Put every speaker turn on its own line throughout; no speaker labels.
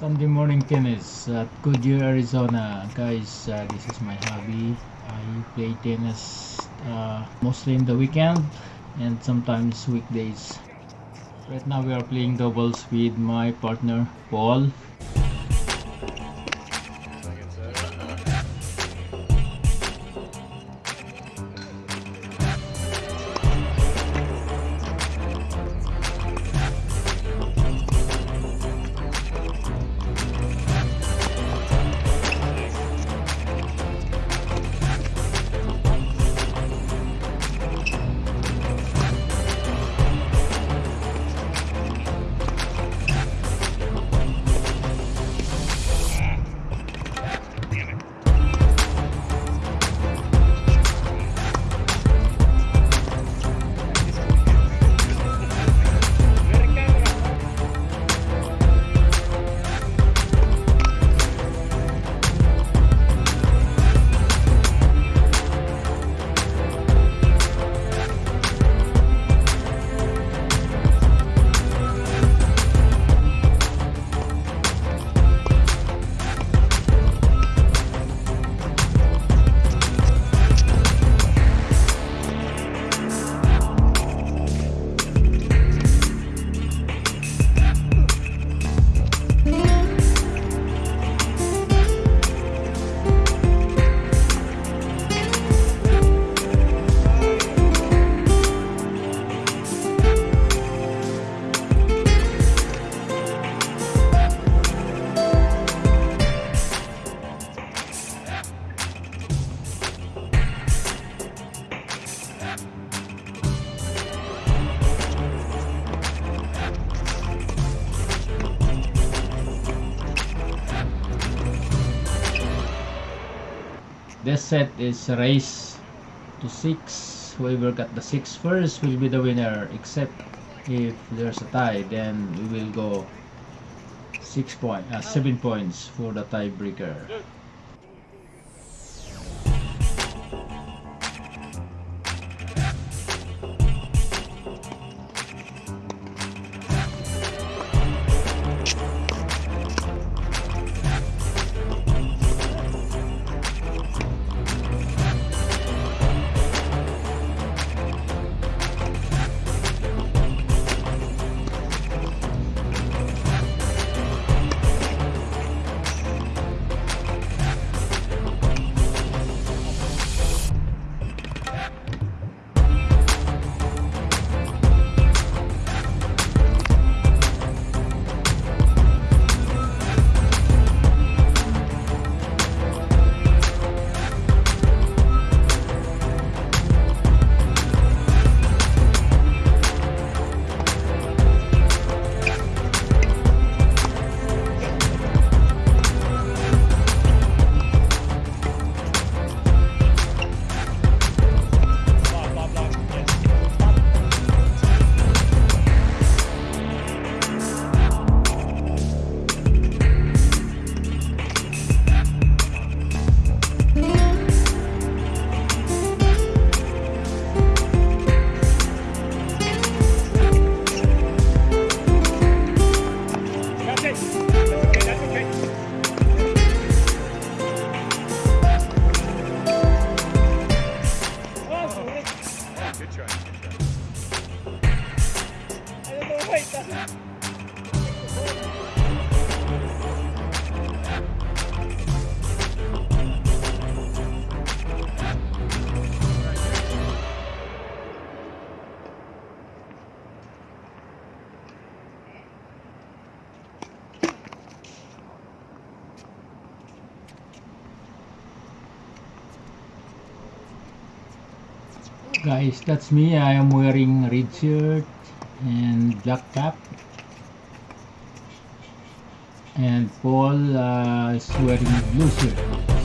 Sunday morning tennis at Goodyear, Arizona. Guys, uh, this is my hobby. I play tennis uh, mostly in the weekend and sometimes weekdays. Right now we are playing doubles with my partner Paul. This set is race to 6. Whoever got the 6 first will be the winner except if there's a tie then we will go 6 point, uh, 7 points for the tiebreaker. Guys, that's me. I am wearing red shirt and black cap. And Paul uh, is wearing blue shirt.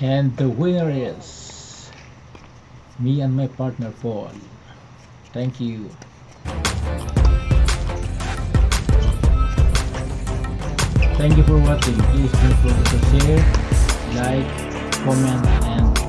And the winner is me and my partner Paul. Thank you. Thank you for watching. Please don't forget to share, like, comment, and